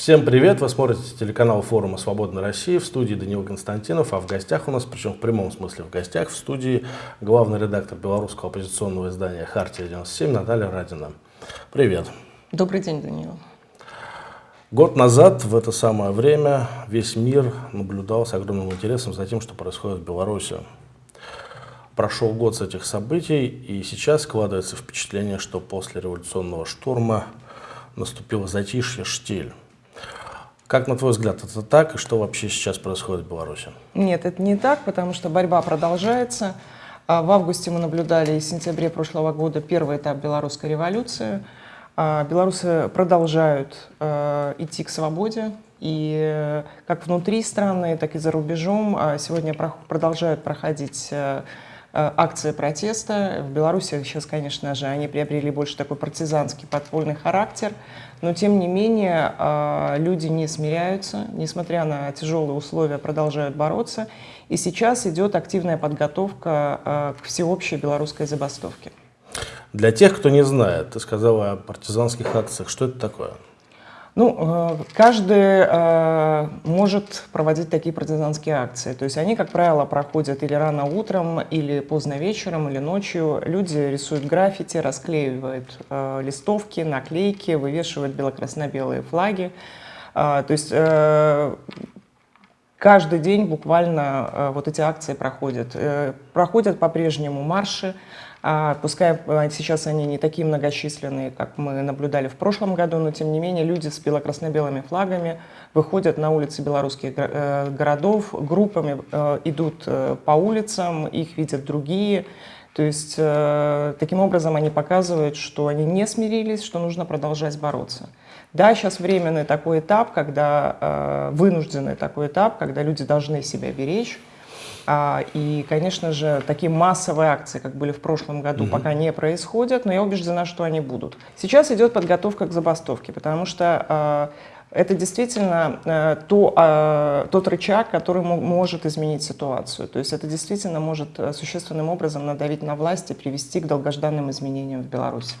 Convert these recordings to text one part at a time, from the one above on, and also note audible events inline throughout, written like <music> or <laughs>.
Всем привет! Вы смотрите телеканал форума «Свободной России» в студии Даниил Константинов, а в гостях у нас, причем в прямом смысле в гостях, в студии главный редактор белорусского оппозиционного издания «Хартия-97» Наталья Радина. Привет! Добрый день, Даниил. Год назад в это самое время весь мир наблюдал с огромным интересом за тем, что происходит в Беларуси. Прошел год с этих событий, и сейчас складывается впечатление, что после революционного штурма наступило затишье, штиль. Как, на твой взгляд, это так, и что вообще сейчас происходит в Беларуси? Нет, это не так, потому что борьба продолжается. А, в августе мы наблюдали и в сентябре прошлого года первый этап белорусской революции. А, белорусы продолжают а, идти к свободе, и э, как внутри страны, так и за рубежом сегодня продолжают проходить э, акции протеста. В Беларуси сейчас, конечно же, они приобрели больше такой партизанский подпольный характер, но тем не менее э, люди не смиряются, несмотря на тяжелые условия, продолжают бороться. И сейчас идет активная подготовка э, к всеобщей белорусской забастовке. Для тех, кто не знает, ты сказала о партизанских акциях. Что это такое? Ну, э, каждый э, может проводить такие партизанские акции. То есть они, как правило, проходят или рано утром, или поздно вечером, или ночью. Люди рисуют граффити, расклеивают э, листовки, наклейки, вывешивают бело-красно-белые флаги. То есть каждый день буквально вот эти акции проходят. Проходят по-прежнему марши, а, пускай а, сейчас они не такие многочисленные, как мы наблюдали в прошлом году, но тем не менее люди с бело-красно-белыми флагами выходят на улицы белорусских э, городов, группами э, идут э, по улицам, их видят другие. То есть таким образом они показывают, что они не смирились, что нужно продолжать бороться. Да, сейчас временный такой этап, когда вынужденный такой этап, когда люди должны себя беречь, а, и, конечно же, такие массовые акции, как были в прошлом году, угу. пока не происходят, но я убеждена, что они будут. Сейчас идет подготовка к забастовке, потому что а, это действительно э, то, тот рычаг, который может изменить ситуацию. То есть это действительно может э, существенным образом надавить на власть и привести к долгожданным изменениям в Беларуси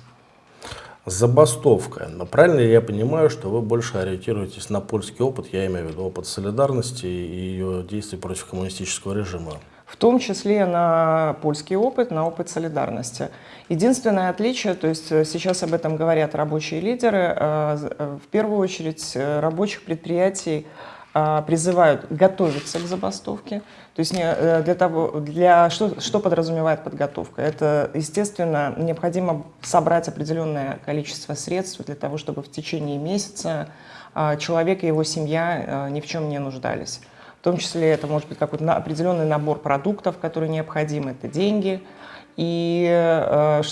забастовка. Но правильно ли я понимаю, что вы больше ориентируетесь на польский опыт, я имею в виду опыт солидарности и ее действий против коммунистического режима? В том числе на польский опыт, на опыт солидарности. Единственное отличие, то есть э, сейчас об этом говорят рабочие лидеры, э, э, в первую очередь рабочих предприятий призывают готовиться к забастовке. То есть э, для того, для, что, что подразумевает подготовка? Это, естественно, необходимо собрать определенное количество средств для того, чтобы в течение месяца а, человек и его семья э, ни в чем не нуждались. В том числе это может быть какой-то определенный набор продуктов, которые необходимы, это деньги. И э,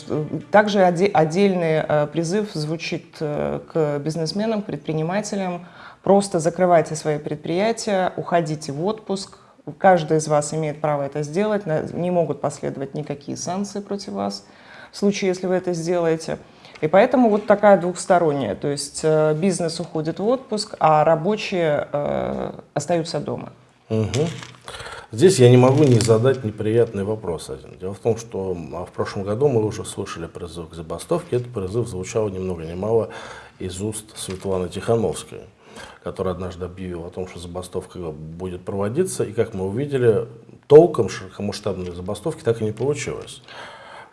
также отдельный призыв звучит к бизнесменам, предпринимателям, Просто закрывайте свои предприятия, уходите в отпуск. Каждый из вас имеет право это сделать. Не могут последовать никакие санкции против вас в случае, если вы это сделаете. И поэтому вот такая двухсторонняя. То есть э, бизнес уходит в отпуск, а рабочие э, остаются дома. Угу. Здесь я не могу не задать неприятный вопрос один. Дело в том, что а, в прошлом году мы уже слышали призыв к забастовке. Этот призыв звучал ни много ни мало из уст Светланы Тихановской который однажды объявил о том, что забастовка будет проводиться, и как мы увидели, толком широкомасштабной забастовки так и не получилось.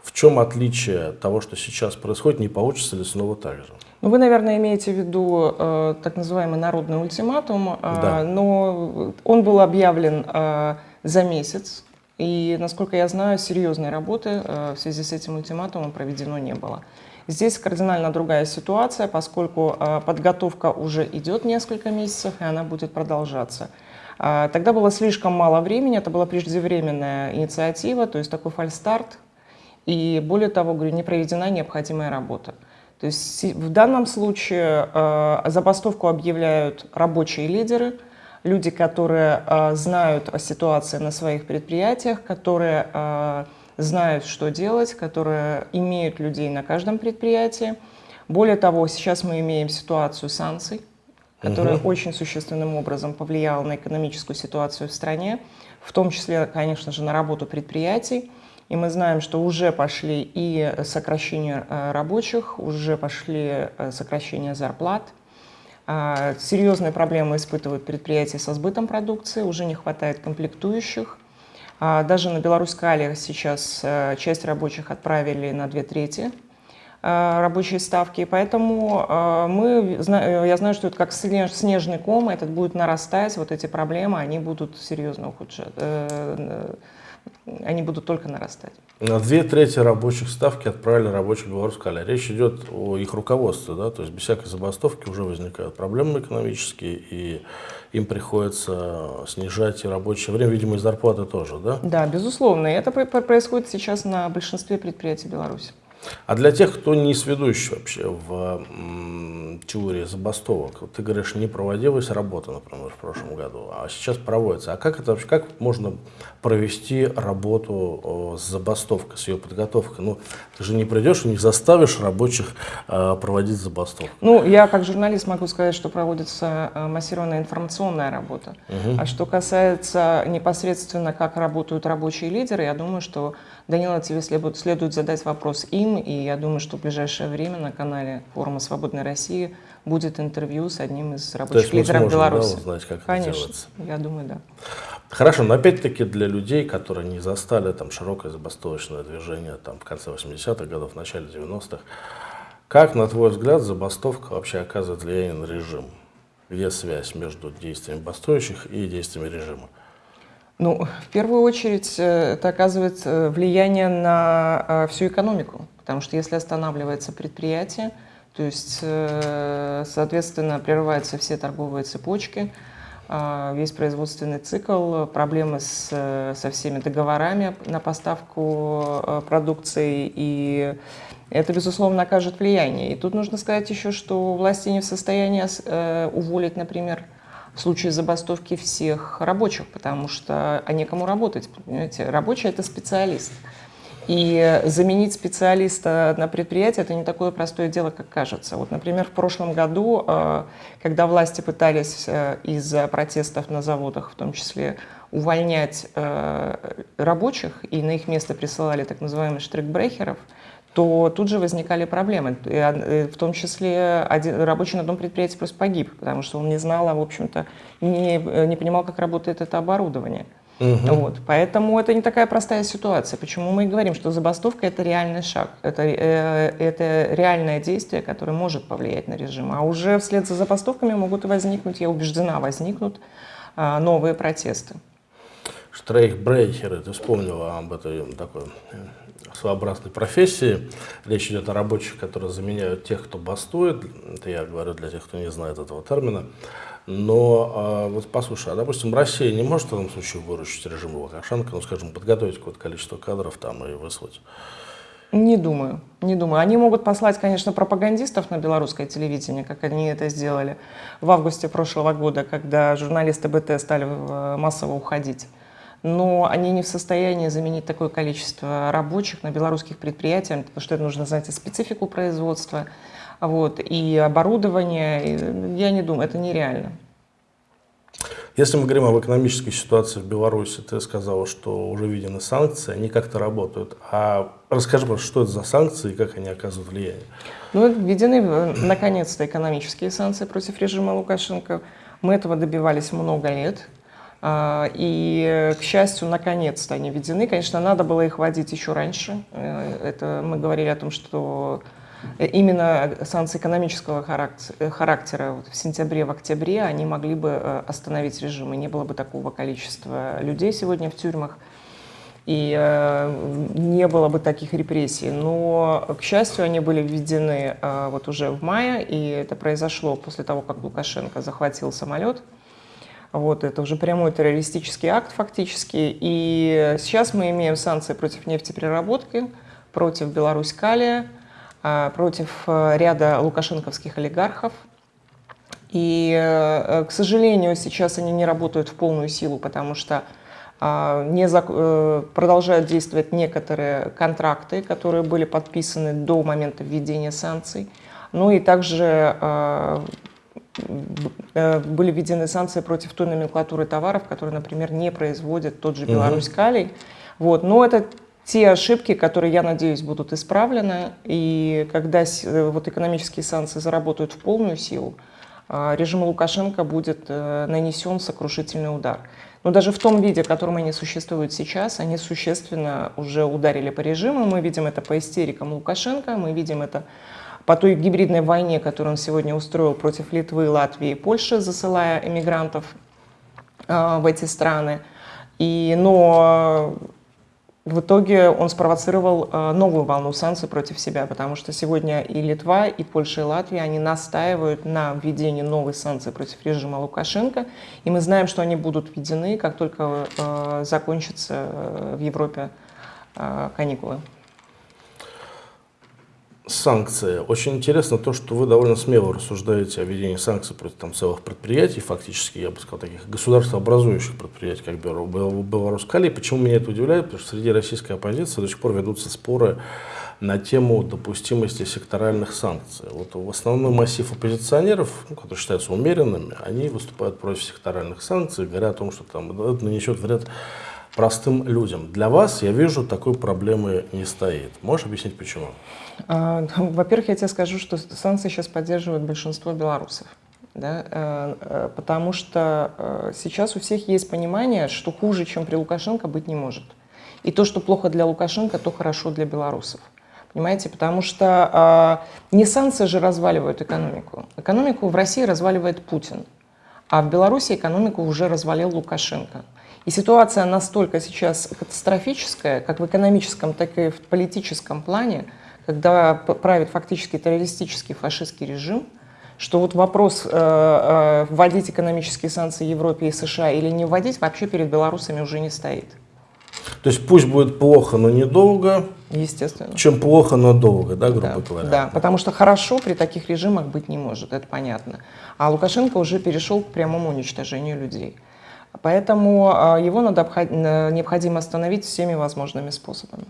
В чем отличие того, что сейчас происходит, не получится ли снова так же? Ну, вы, наверное, имеете в виду э, так называемый народный ультиматум, э, да. но он был объявлен э, за месяц, и, насколько я знаю, серьезной работы э, в связи с этим ультиматумом проведено не было. Здесь кардинально другая ситуация, поскольку а, подготовка уже идет несколько месяцев, и она будет продолжаться. А, тогда было слишком мало времени, это была преждевременная инициатива, то есть такой фальстарт, и более того, говорю, не проведена необходимая работа. То есть в данном случае э, забастовку объявляют рабочие лидеры, люди, которые э, знают о ситуации на своих предприятиях, которые э, знают, что делать, которые имеют людей на каждом предприятии. Более того, сейчас мы имеем ситуацию санкций, которая угу. очень существенным образом повлияла на экономическую ситуацию в стране, в том числе, конечно же, на работу предприятий. И мы знаем, что уже пошли и сокращения э, рабочих, уже пошли э, сокращения зарплат. А, серьезные проблемы испытывают предприятия со сбытом продукции, уже не хватает комплектующих. А, даже на Беларусь-Кале сейчас э, часть рабочих отправили на две трети э, рабочие ставки. Поэтому э, мы, я знаю, что это как снежный ком, этот будет нарастать, вот эти проблемы, они будут серьезно ухудшать, они будут только нарастать. На две трети рабочих ставки отправили рабочих белорусской Речь идет о их руководстве, да, то есть без всякой забастовки уже возникают проблемы экономические, и им приходится снижать и рабочее время, видимо, и зарплаты тоже, да? Да, безусловно. И это происходит сейчас на большинстве предприятий Беларуси. А для тех, кто не сведущий вообще в теории забастовок, ты говоришь, не проводилась работа, например, в прошлом году, а сейчас проводится. А как это вообще, как можно провести работу с забастовкой, с ее подготовкой? Ну, ты же не придешь и не заставишь рабочих э, проводить забастовку. Ну, я как журналист могу сказать, что проводится э, массированная информационная работа. Угу. А что касается непосредственно, как работают рабочие лидеры, я думаю, что Данила, тебе следует, следует задать вопрос им, и я думаю, что в ближайшее время на канале форума «Свободной России» будет интервью с одним из рабочих лидеров Беларуси. Да, узнать, как Конечно, это делается. я думаю, да. Хорошо, но опять-таки для людей, которые не застали там широкое забастовочное движение там, в конце 80-х годов, в начале 90-х, как, на твой взгляд, забастовка вообще оказывает влияние на режим? Где связь между действиями бастующих и действиями режима? Ну, в первую очередь, э, это оказывает э, влияние на э, всю экономику, потому что если останавливается предприятие, то есть, соответственно, прерываются все торговые цепочки, весь производственный цикл, проблемы с, со всеми договорами на поставку продукции, и это, безусловно, окажет влияние. И тут нужно сказать еще, что власти не в состоянии уволить, например, в случае забастовки всех рабочих, потому что а некому работать. Понимаете? Рабочий – это специалист. И заменить специалиста на предприятии – это не такое простое дело, как кажется. Вот, например, в прошлом году, э, когда власти пытались э, из-за протестов на заводах, в том числе, увольнять э, рабочих и на их место присылали так называемых штрикбрехеров – то тут же возникали проблемы. Э, в том числе один, рабочий на одном предприятии просто погиб, потому что он не знал, а, в общем-то, не, э, не понимал, как работает это оборудование. Угу. Вот. Поэтому это не такая простая ситуация. Почему мы и говорим, что забастовка – это реальный шаг, это, э, это реальное действие, которое может повлиять на режим. А уже вслед за забастовками могут и возникнуть, я убеждена, возникнут э, новые протесты. Штрейхбрейхеры, ты вспомнила об этой такой своеобразной профессии. Речь идет о рабочих, которые заменяют тех, кто бастует. Это я говорю для тех, кто не знает этого термина. Но а, вот послушай, а, допустим, Россия не может в этом случае выручить режим Лукашенко, ну, скажем, подготовить какое-то количество кадров там и выслать? Не думаю, не думаю. Они могут послать, конечно, пропагандистов на белорусское телевидение, как они это сделали в августе прошлого года, когда журналисты БТ стали э, массово уходить но они не в состоянии заменить такое количество рабочих на белорусских предприятиях, потому что это нужно знать и специфику производства, вот, и оборудование. Я не думаю, это нереально. Если мы говорим об экономической ситуации в Беларуси, ты сказала, что уже введены санкции, они как-то работают. А расскажи, пожалуйста, что это за санкции и как они оказывают влияние? Ну, введены э, наконец-то экономические санкции против режима Лукашенко. Мы этого добивались много лет. А, и, к счастью, наконец-то они введены. Конечно, надо было их вводить еще раньше. Э, это мы говорили о том, что именно санкции экономического характера вот в сентябре, в октябре они могли бы э, остановить режим, и не было бы такого количества людей сегодня в тюрьмах, и э, не было бы таких репрессий. Но, к счастью, они были введены вот уже в мае, и это произошло после того, как Лукашенко захватил самолет – вот, это уже прямой террористический акт фактически. И сейчас мы имеем санкции против нефтепереработки, против Беларусь-Калия, а, против э, ряда лукашенковских олигархов. И, э, к сожалению, сейчас они не работают в полную силу, потому что а, не зак... Э, продолжают действовать некоторые контракты, которые были подписаны до момента введения санкций. Ну и также Э, были введены санкции против той номенклатуры товаров, которые, например, не производит тот же Беларусь калий. Вот. Но это те ошибки, которые, я надеюсь, будут исправлены. И когда э, вот экономические санкции заработают в полную силу, режиму Лукашенко будет нанесен сокрушительный удар. Но даже в том виде, в котором они существуют сейчас, они существенно уже ударили по режиму. Мы видим это по истерикам Лукашенко, мы видим это по той гибридной войне, которую он сегодня устроил против Литвы, Латвии и Польши, засылая эмигрантов э, в эти страны. И, но в итоге он спровоцировал э, новую волну санкций против себя, потому что сегодня и Литва, и Польша, и Латвия, они настаивают на введении новой санкций против режима Лукашенко, и мы знаем, что они будут введены, как только э, закончатся э, в Европе э, каникулы санкции. Очень интересно то, что вы довольно смело рассуждаете о введении санкций против там, целых предприятий, фактически, я бы сказал, таких государствообразующих предприятий, как Беларусь-Калий. Почему меня это удивляет? Потому что среди российской оппозиции до сих пор ведутся споры на тему допустимости секторальных санкций. Вот в основной массив оппозиционеров, ну, которые считаются умеренными, они выступают против секторальных санкций, говоря о том, что там, это нанесет вред простым людям. Для вас, я вижу, такой проблемы не стоит. Можешь объяснить, почему? Во-первых, я тебе скажу, что санкции сейчас поддерживают большинство белорусов. Да, э, э, потому что э, сейчас у всех есть понимание, что хуже, чем при Лукашенко, быть не может. И то, что плохо для Лукашенко, то хорошо для белорусов. Понимаете? Потому что не санкции же разваливают экономику. Экономику в России разваливает Путин. А в Беларуси экономику уже развалил Лукашенко. И ситуация настолько сейчас катастрофическая, как в экономическом, так и в политическом плане, когда правит фактически террористический фашистский режим, что вот вопрос э, э, вводить экономические санкции Европе и США или не вводить вообще перед белорусами уже не стоит. То есть пусть будет плохо, но недолго, Естественно. чем плохо, но долго, да, грубо да, говоря. Да, потому что хорошо при таких режимах быть не может, это понятно. А Лукашенко уже перешел к прямому уничтожению людей. Поэтому а, его надо, необходимо остановить всеми возможными способами.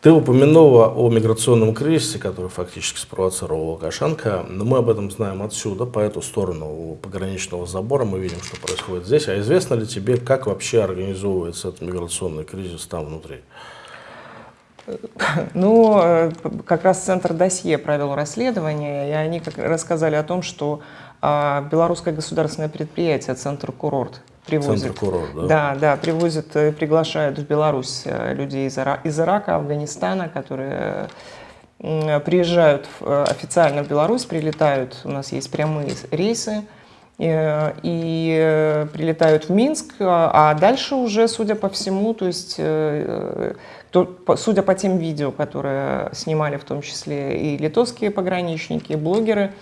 Ты упомянула о миграционном кризисе, который фактически спровоцировал Лукашенко, но мы об этом знаем отсюда, по эту сторону пограничного забора мы видим, что происходит здесь. А известно ли тебе, как вообще организовывается этот миграционный кризис там внутри? Ну, э, как раз Центр досье провел расследование, и они рассказали о том, что а, белорусское государственное предприятие «Центр курорт» привозит. Центр курорт, да? Да, да, привозит, э, приглашают в Беларусь э, людей из, Ира из Ирака, Афганистана, которые приезжают официально в Беларусь, прилетают, у нас есть прямые рейсы, и прилетают в Минск, а дальше уже, судя по всему, то есть, судя по тем видео, которые снимали в том числе и литовские пограничники, и блогеры, а,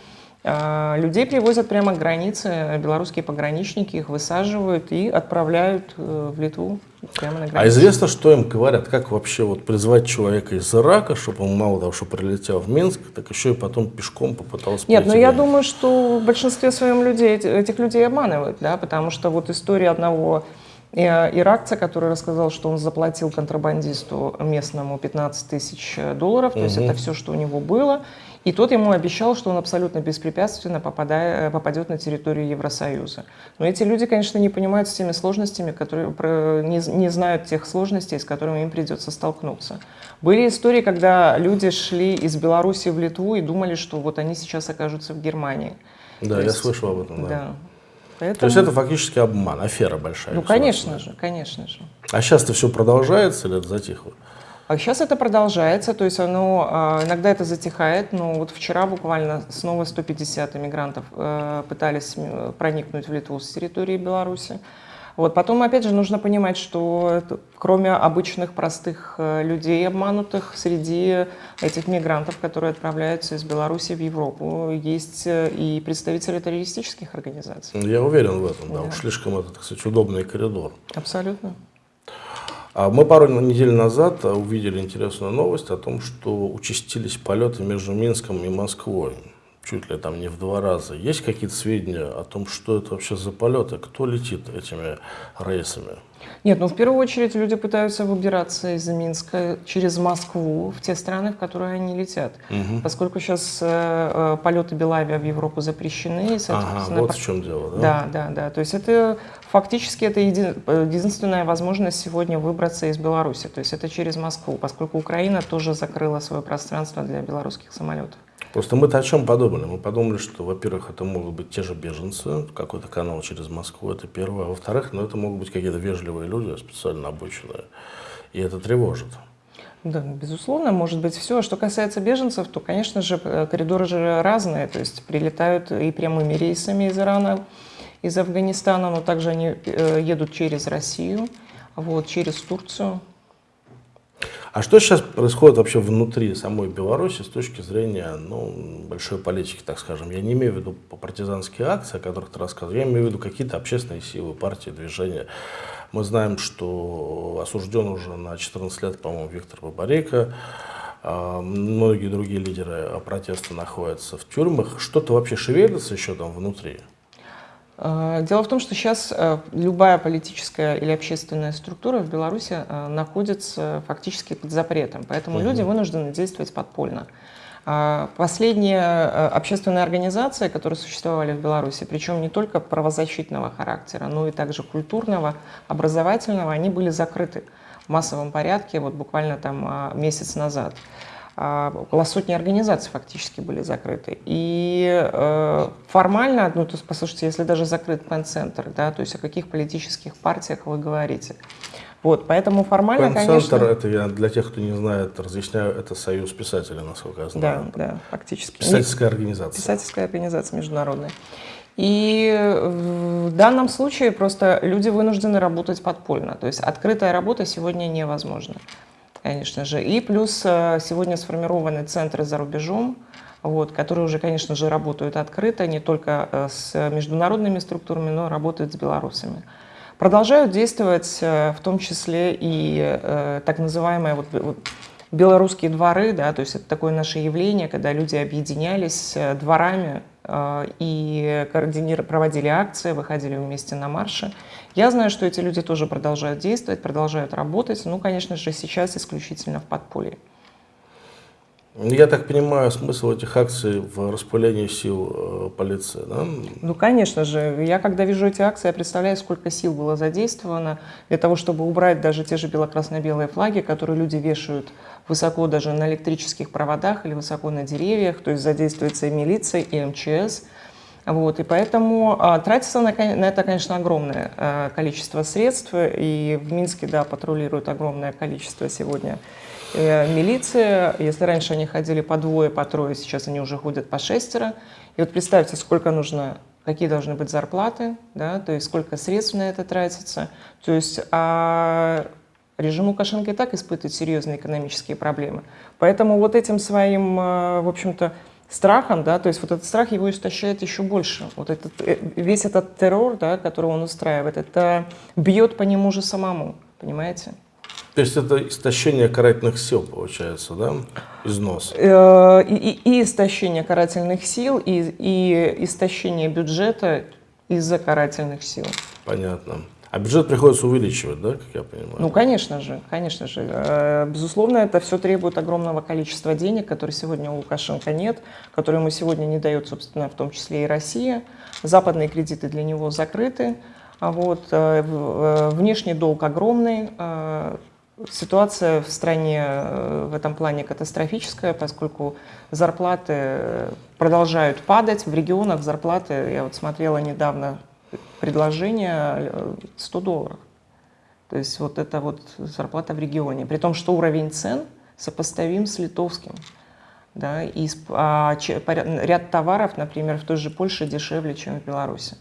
людей привозят прямо к границе, белорусские пограничники их высаживают и отправляют э, в Литву прямо на границу. А известно, что им говорят, как вообще вот призвать человека из Ирака, чтобы он мало того, что прилетел в Минск, так еще и потом пешком попытался Нет, но я думаю, что в большинстве своем людей, этих людей обманывают, да, потому что вот история одного э, иракца, который рассказал, что он заплатил контрабандисту местному 15 тысяч долларов, то угу. есть это все, что у него было, и тот ему обещал, что он абсолютно беспрепятственно попадая, попадет на территорию Евросоюза. Но эти люди, конечно, не понимают с теми сложностями, которые, не, не знают тех сложностей, с которыми им придется столкнуться. Были истории, когда люди шли из Беларуси в Литву и думали, что вот они сейчас окажутся в Германии. Да, То я есть, слышал об этом. Да. да. Поэтому... То есть это фактически обман, афера большая. Ну, конечно же, конечно же. А сейчас это все продолжается или это затихло? А сейчас это продолжается, то есть оно, а, иногда это затихает, но вот вчера буквально снова 150 иммигрантов э, пытались проникнуть в Литву с территории Беларуси. Вот. Потом, опять же, нужно понимать, что кроме обычных простых э, людей обманутых, среди этих мигрантов, которые отправляются из Беларуси в Европу, есть э, и представители террористических организаций. Я уверен в этом, да, да. уж слишком это, кстати, удобный коридор. Абсолютно. А мы пару недель назад увидели интересную новость о том, что участились полеты между Минском и Москвой. Чуть ли там не в два раза. Есть какие-то сведения о том, что это вообще за полеты? Кто летит этими рейсами? Нет, ну в первую очередь люди пытаются выбираться из Минска через Москву в те страны, в которые они летят. Угу. Поскольку сейчас э, э, полеты Белавиа в Европу запрещены. Ага, вот в чем дело, да? Да, да, да. То есть это фактически это еди, э, единственная возможность сегодня выбраться из Беларуси. То есть это через Москву, поскольку Украина тоже закрыла свое пространство для белорусских самолетов. Просто мы-то о чем подумали? Мы подумали, что, во-первых, это могут быть те же беженцы, какой-то канал через Москву, это первое. А во-вторых, ну, это могут быть какие-то вежливые люди, специально обученные. И это тревожит. Да, безусловно, может быть все. Что касается беженцев, то, конечно же, э, коридоры же разные. То есть прилетают и прямыми рейсами из Ирана, из Афганистана, но также они э, едут через Россию, вот, через Турцию. А что сейчас происходит вообще внутри самой Беларуси с точки зрения ну, большой политики, так скажем? Я не имею в виду партизанские акции, о которых ты рассказывал, я имею в виду какие-то общественные силы, партии, движения. Мы знаем, что осужден уже на 14 лет, по-моему, Виктор Бабарейко. А, многие другие лидеры протеста находятся в тюрьмах. Что-то вообще шевелится еще там внутри? А, дело в том, что сейчас э, любая политическая или общественная структура в Беларуси э, находится фактически под запретом, поэтому угу. люди вынуждены действовать подпольно. Последние э, общественные организации, которые существовали в Беларуси, причем не только правозащитного характера, но и также культурного, образовательного, они были закрыты в массовом порядке вот буквально там месяц назад. А, около сотни организаций фактически были закрыты. И э, формально, ну, то есть, послушайте, если даже закрыт пен-центр, да, то есть о каких политических партиях вы говорите? Вот, поэтому формально, конечно... это я для тех, кто не знает, разъясняю, это союз писателей, насколько я знаю. Да, да, фактически. Писательская организация. Писательская организация международная. И в данном случае просто люди вынуждены работать подпольно. То есть открытая работа сегодня невозможна конечно же. И плюс э, сегодня сформированы центры за рубежом, вот, которые уже, конечно же, работают открыто, не только э, с международными структурами, но работают с белорусами. Продолжают действовать э, в том числе и так называемые вот, вот, белорусские дворы, да, то есть это такое наше явление, когда люди объединялись дворами и проводили акции, выходили вместе на марши. Я знаю, что эти люди тоже продолжают действовать, продолжают работать, ну, конечно же, сейчас исключительно в подполье. Я так понимаю, смысл этих акций в распылении сил э, полиции, да? Ну, конечно же. Я, когда вижу эти акции, я представляю, сколько сил было задействовано для того, чтобы убрать даже те же бело-красно-белые флаги, которые люди вешают высоко даже на электрических проводах или высоко на деревьях, то есть задействуется и милиция, и МЧС – вот, и поэтому а, тратится на, на это, конечно, огромное а, количество средств. И в Минске, да, патрулирует огромное количество сегодня э, милиция. Если раньше они ходили по двое, по трое, сейчас они уже ходят по шестеро. И вот представьте, сколько нужно, какие должны быть зарплаты, да, то есть сколько средств на это тратится. То есть а режим Лукашенко и так испытывает серьезные экономические проблемы. Поэтому вот этим своим, а, в общем-то, страхом, да, то есть вот этот страх его истощает еще больше. Вот этот, э, весь этот террор, да, который он устраивает, это бьет по нему же самому, понимаете? То есть это истощение карательных сил, получается, да? Износ. Э, и, и, и истощение карательных сил, и, и истощение бюджета из-за карательных сил. Понятно. А бюджет приходится увеличивать, да, как я понимаю? Ну, конечно же, конечно же. Э, безусловно, это все требует огромного количества денег, которые сегодня у Лукашенко нет, которые ему сегодня не дает, собственно, в том числе и Россия. Западные кредиты для него закрыты. А вот, э, э, внешний долг огромный. Ситуация в стране в этом плане катастрофическая, поскольку зарплаты продолжают падать. В регионах зарплаты, я вот смотрела недавно предложение 100 долларов. То есть вот это вот зарплата в регионе. При том, что уровень цен сопоставим с литовским. Да, и а, ряд товаров, например, в той же Польше дешевле, чем в Беларуси.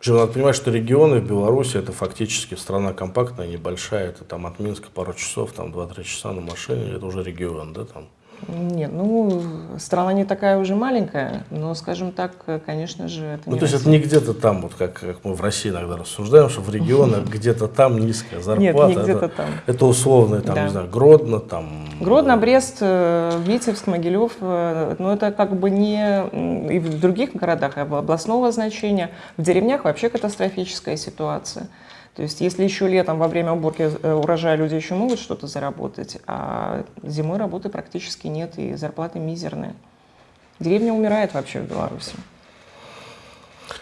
Причем надо понимать, что регионы в Беларуси это фактически страна компактная, небольшая, это там от Минска пару часов, там 2-3 часа на машине, это уже регион, да, там. Нет, ну, страна не такая уже маленькая, но, скажем так, конечно же, это Ну, то есть это не где-то там, вот как, как мы в России иногда рассуждаем, что в регионах <laughs> где-то там низкая зарплата. Нет, не где-то там. Это условно, там, не знаю, Гродно, там... Гродно, Брест, э, Витебск, Могилев, но это как бы не и в других городах областного значения. В деревнях вообще катастрофическая ситуация. То есть если еще летом во время уборки э, урожая люди еще могут что-то заработать, а зимой работы практически нет и зарплаты мизерные. Деревня умирает вообще в Беларуси.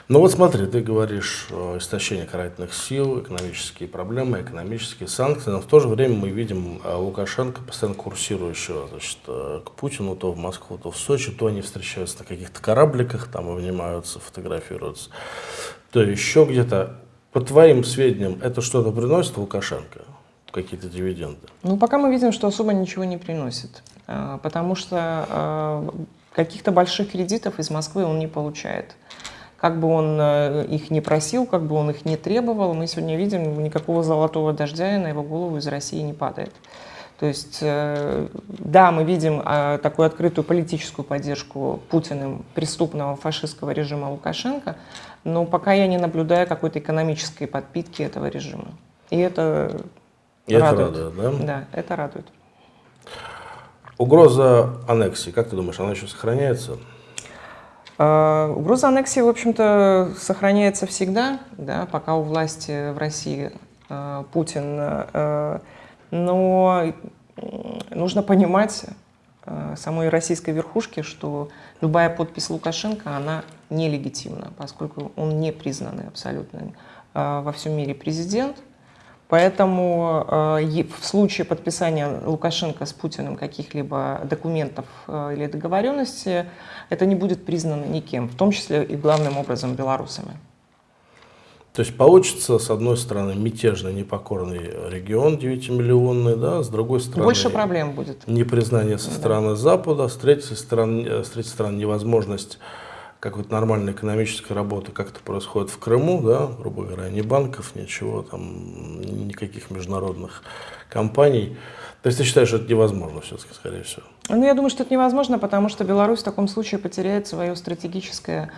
Ну вот смотри, ты говоришь о истощении карательных сил, экономические проблемы, экономические санкции, но в то же время мы видим э, Лукашенко, постоянно курсирующего значит, э, к Путину, то в Москву, то в Сочи, то они встречаются на каких-то корабликах, там обнимаются, фотографируются, то еще где-то. По твоим сведениям, это что-то приносит Лукашенко? Какие-то дивиденды? Ну, пока мы видим, что особо ничего не приносит, э, потому что каких-то больших кредитов из Москвы он не получает. Как бы он э, их не просил, как бы он их не требовал, мы сегодня видим, никакого золотого дождя на его голову из России не падает. То есть, э, да, мы видим э, такую открытую политическую поддержку Путиным преступного фашистского режима Лукашенко, но пока я не наблюдаю какой-то экономической подпитки этого режима. И это И радует. Это радует, да? Да, это радует. Угроза аннексии, как ты думаешь, она еще сохраняется? А, угроза аннексии, в общем-то, сохраняется всегда, да, пока у власти в России Путин. Но нужно понимать самой российской верхушке, что любая подпись Лукашенко, она нелегитимна, поскольку он не признанный абсолютно во всем мире президент – Поэтому э, в случае подписания Лукашенко с Путиным каких-либо документов э, или договоренностей, это не будет признано никем, в том числе и главным образом белорусами. То есть получится, с одной стороны, мятежный, непокорный регион 9-миллионный, да, с другой стороны... Больше проблем будет. Непризнание со стороны да. Запада, с третьей стороны, с третьей стороны невозможность какой-то нормальной экономической работы, как это происходит в Крыму, да, грубо говоря, ни банков, ничего, там, никаких международных компаний. То есть ты считаешь, что это невозможно все-таки, скорее всего? Ну, я думаю, что это невозможно, потому что Беларусь в таком случае потеряет свое стратегическое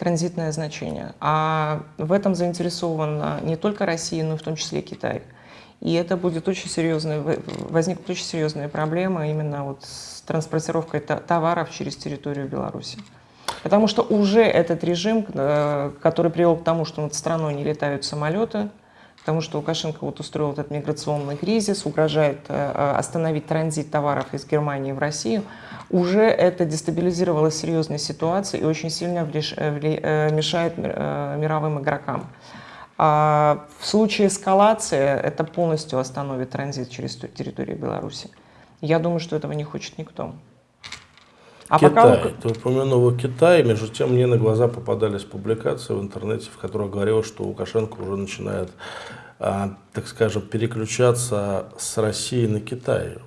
транзитное значение. А в этом заинтересована не только Россия, но и в том числе Китай. И это будет очень серьезная, возникнут очень серьезные проблемы именно вот с транспортировкой товаров через территорию Беларуси. Потому что уже этот режим, э, который привел к тому, что над страной не летают самолеты, к тому, что Лукашенко вот устроил этот миграционный кризис, угрожает э, э, остановить транзит товаров из Германии в Россию, уже это дестабилизировало серьезные ситуации и очень сильно мешает мировым игрокам. А в случае эскалации это полностью остановит транзит через территорию Беларуси. Я думаю, что этого не хочет никто. А Китай. Пока... Ты упомянул Китай. Между тем, мне на глаза попадались публикации в интернете, в которых говорилось, что Лукашенко уже начинает, а, так скажем, переключаться с России на Китай.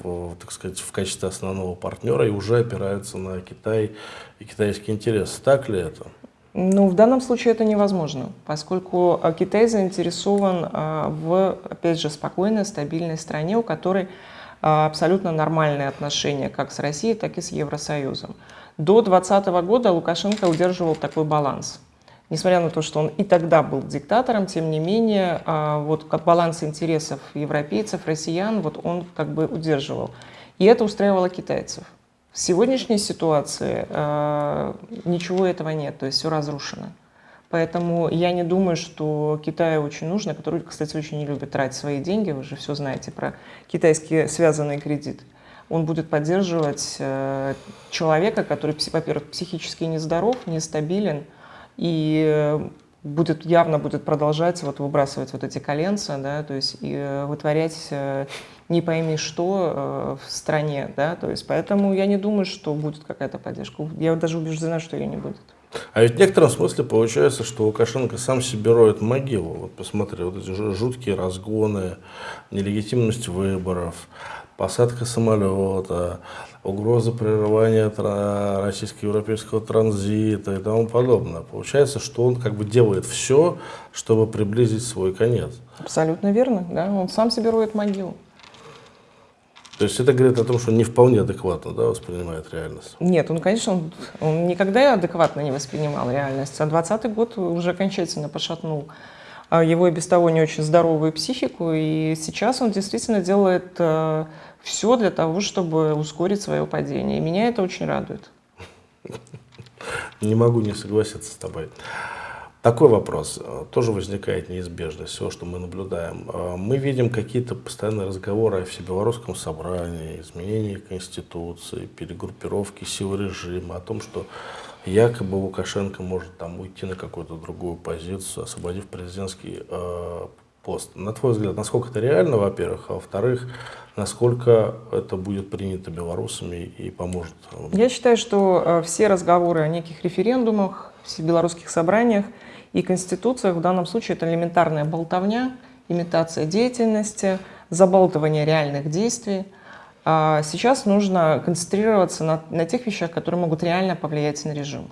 В, так сказать, в качестве основного партнера и уже опирается на Китай и китайские интересы. Так ли это? Ну, в данном случае это невозможно, поскольку а, Китай заинтересован а, в, опять же, спокойной, стабильной стране, у которой абсолютно нормальные отношения как с Россией, так и с Евросоюзом. До 2020 года Лукашенко удерживал такой баланс. Несмотря на то, что он и тогда был диктатором, тем не менее, а, вот как баланс интересов европейцев, россиян, вот он как бы удерживал. И это устраивало китайцев. В сегодняшней ситуации э, ничего этого нет, то есть все разрушено. Поэтому я не думаю, что Китаю очень нужно, который, кстати, очень не любит тратить свои деньги, вы же все знаете про китайские связанные кредиты. Он будет поддерживать э, человека, который, во-первых, психически нездоров, нестабилен, и э, будет, явно будет продолжать вот, выбрасывать вот эти коленца, да, то есть и э, вытворять не пойми что в стране, да, то есть поэтому я не думаю, что будет какая-то поддержка. Я даже убеждена, что ее не будет. А ведь в некотором смысле получается, что Лукашенко сам себе роет могилу. Вот посмотри, вот эти жуткие разгоны, нелегитимность выборов, посадка самолета, угроза прерывания российско-европейского транзита и тому подобное. Получается, что он как бы делает все, чтобы приблизить свой конец. Абсолютно верно, да, он сам себе роет могилу. То есть это говорит о том, что он не вполне адекватно да, воспринимает реальность? Нет, он, конечно, он, он никогда адекватно не воспринимал реальность. А 20 год уже окончательно пошатнул а, его и без того не очень здоровую психику. И сейчас он действительно делает э, все для того, чтобы ускорить свое падение. И меня это очень радует. Не могу не согласиться с тобой. Такой вопрос э, тоже возникает неизбежно, все, что мы наблюдаем. Э, мы видим какие-то постоянные разговоры о всебелорусском собрании, изменении Конституции, перегруппировке сил режима, о том, что якобы Лукашенко может там уйти на какую-то другую позицию, освободив президентский э, пост. На твой взгляд, насколько это реально, во-первых, а во-вторых, насколько это будет принято белорусами и поможет? Я считаю, что э, все разговоры о неких референдумах, в белорусских собраниях и конституциях в данном случае это элементарная болтовня, имитация деятельности, забалтывание реальных действий. А сейчас нужно концентрироваться на, на тех вещах, которые могут реально повлиять на режим.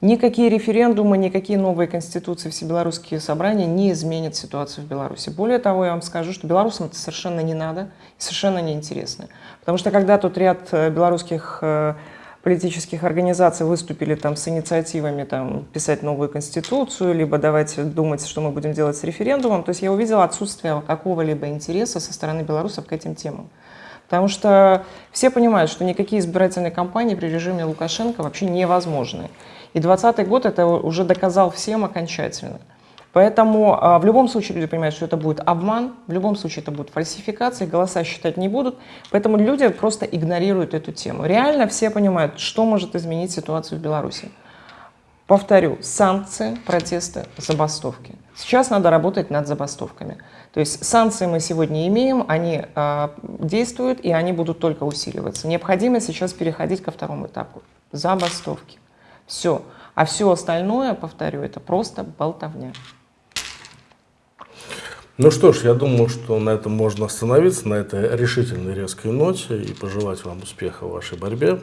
Никакие референдумы, никакие новые конституции, все белорусские собрания не изменят ситуацию в Беларуси. Более того, я вам скажу, что белорусам это совершенно не надо и совершенно неинтересно. Потому что когда тут ряд э, белорусских э, политических организаций выступили там с инициативами там, писать новую конституцию, либо давайте думать, что мы будем делать с референдумом, то есть я увидела отсутствие какого-либо интереса со стороны белорусов к этим темам. Потому что все понимают, что никакие избирательные кампании при режиме Лукашенко вообще невозможны. И 2020 год это уже доказал всем окончательно. Поэтому а, в любом случае люди понимают, что это будет обман, в любом случае это будет фальсификация, голоса считать не будут. Поэтому люди просто игнорируют эту тему. Реально все понимают, что может изменить ситуацию в Беларуси. Повторю, санкции, протесты, забастовки. Сейчас надо работать над забастовками. То есть санкции мы сегодня имеем, они э, действуют и они будут только усиливаться. Необходимо сейчас переходить ко второму этапу. Забастовки. Все. А все остальное, повторю, это просто болтовня. Ну что ж, я думаю, что на этом можно остановиться, на этой решительной резкой ноте и пожелать вам успеха в вашей борьбе.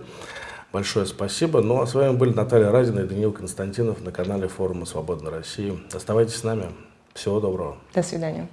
Большое спасибо. Ну а с вами были Наталья Разина и Даниил Константинов на канале форума «Свободной России». Оставайтесь с нами. Всего доброго. До свидания.